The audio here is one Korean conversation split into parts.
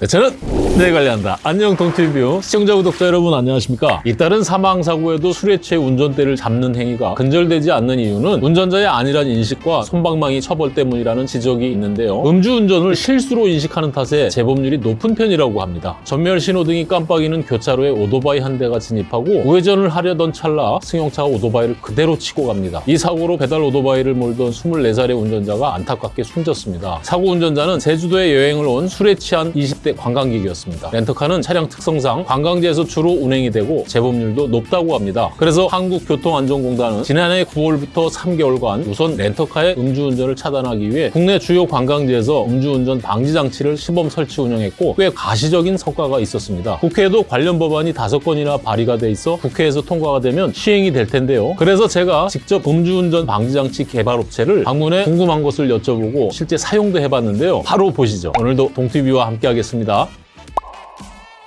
네, 저는 네 관리한다. 안녕 동티뷰 시청자 구독자 여러분 안녕하십니까? 잇따른 사망 사고에도 술에 취해 운전대를 잡는 행위가 근절되지 않는 이유는 운전자의 안일한 인식과 손방망이 처벌 때문이라는 지적이 있는데요. 음주운전을 실수로 인식하는 탓에 재범률이 높은 편이라고 합니다. 전멸 신호등이 깜빡이는 교차로에 오토바이 한 대가 진입하고 우회전을 하려던 찰나 승용차가 오토바이를 그대로 치고 갑니다. 이 사고로 배달 오토바이를 몰던 24살의 운전자가 안타깝게 숨졌습니다. 사고 운전자는 제주도에 여행을 온 술에 취한 20대 관광객이었습니다. 렌터카는 차량 특성상 관광지에서 주로 운행이 되고 재범률도 높다고 합니다. 그래서 한국교통안전공단은 지난해 9월부터 3개월간 우선 렌터카의 음주운전을 차단하기 위해 국내 주요 관광지에서 음주운전 방지 장치를 시범 설치 운영했고 꽤 가시적인 성과가 있었습니다. 국회에도 관련 법안이 다섯 건이나 발의가 돼 있어 국회에서 통과가 되면 시행이 될 텐데요. 그래서 제가 직접 음주운전 방지 장치 개발 업체를 방문해 궁금한 것을 여쭤보고 실제 사용도 해봤는데요. 바로 보시죠. 오늘도 동티뷰와 함께 하겠습니다. 있습니다.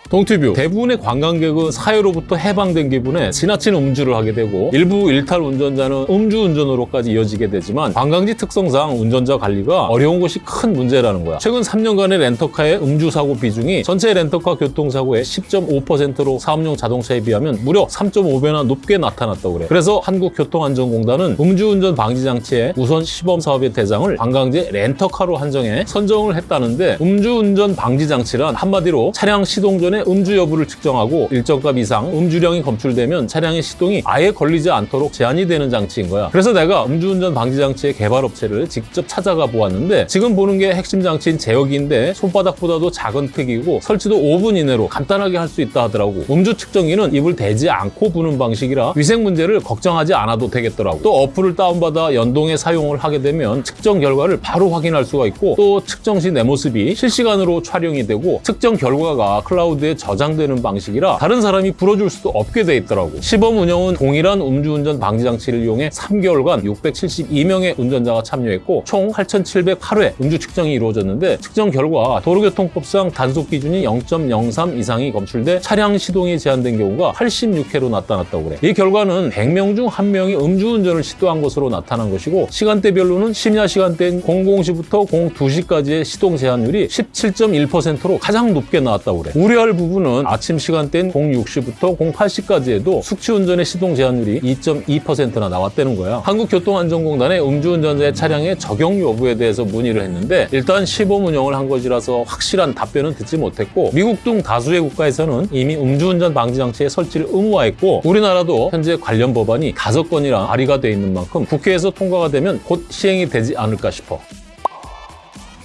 동티뷰. 대부분의 관광객은 사회로부터 해방된 기분에 지나친 음주를 하게 되고 일부 일탈 운전자는 음주 운전으로까지 이어지게 되지만 관광지 특성상 운전자 관리가 어려운 것이 큰 문제라는 거야. 최근 3년간의 렌터카의 음주 사고 비중이 전체 렌터카 교통사고의 10.5%로 사업용 자동차에 비하면 무려 3.5배나 높게 나타났다고 그래. 그래서 한국교통안전공단은 음주운전 방지 장치의 우선 시범 사업의 대상을 관광지 렌터카로 한정해 선정을 했다는데 음주운전 방지 장치란 한마디로 차량 시동 전에 음주 여부를 측정하고 일정 값 이상 음주량이 검출되면 차량의 시동이 아예 걸리지 않도록 제한이 되는 장치인 거야. 그래서 내가 음주운전 방지 장치의 개발 업체를 직접 찾아가 보았는데 지금 보는 게 핵심 장치인 제어기인데 손바닥보다도 작은 크기고 설치도 5분 이내로 간단하게 할 수 있다 하더라고. 음주 측정기는 입을 대지 않고 부는 방식이라 위생 문제를 걱정하지 않아도 되겠더라고. 또 어플을 다운받아 연동해 사용을 하게 되면 측정 결과를 바로 확인할 수가 있고 또 측정 시 내 모습이 실시간으로 촬영이 되고 측정 결과가 클라우드에 저장되는 방식이라 다른 사람이 불어줄 수도 없게 돼 있더라고. 시범 운영은 동일한 음주운전 방지 장치를 이용해 3개월간 672명의 운전자가 참여했고 총 8,708회 음주 측정이 이루어졌는데 측정 결과 도로교통법상 단속 기준이 0.03 이상이 검출돼 차량 시동이 제한된 경우가 86회로 나타났다고 그래. 이 결과는 100명 중 1명이 음주운전을 시도한 것으로 나타난 것이고 시간대별로는 심야 시간대인 00시부터 02시까지의 시동 제한율이 17.1%로 가장 높게 나왔다고 그래. 우려할 부분은 아침 시간대인 06시부터 08시까지에도 숙취운전의 시동 제한율이 2.2%나 나왔다는 거야. 한국교통안전공단에 음주운전자의 차량의 적용 여부에 대해서 문의를 했는데 일단 시범 운영을 한 것이라서 확실한 답변은 듣지 못했고 미국 등 다수의 국가에서는 이미 음주운전 방지 장치의 설치를 의무화했고 우리나라도 현재 관련 법안이 다섯 건이나 발의가 돼 있는 만큼 국회에서 통과가 되면 곧 시행이 되지 않을까 싶어.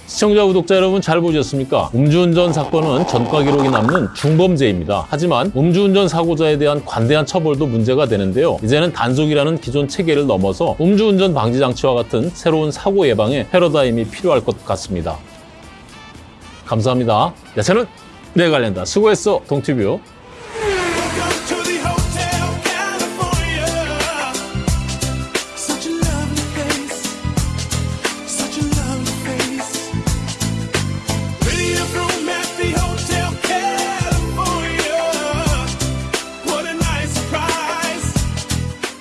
시청자, 구독자 여러분 잘 보셨습니까? 음주운전 사건은 전과 기록이 남는 중범죄입니다. 하지만 음주운전 사고자에 대한 관대한 처벌도 문제가 되는데요. 이제는 단속이라는 기존 체계를 넘어서 음주운전 방지 장치와 같은 새로운 사고 예방에 패러다임이 필요할 것 같습니다. 감사합니다. 야, 저는 내 관련다. 수고했어, 동티뷰.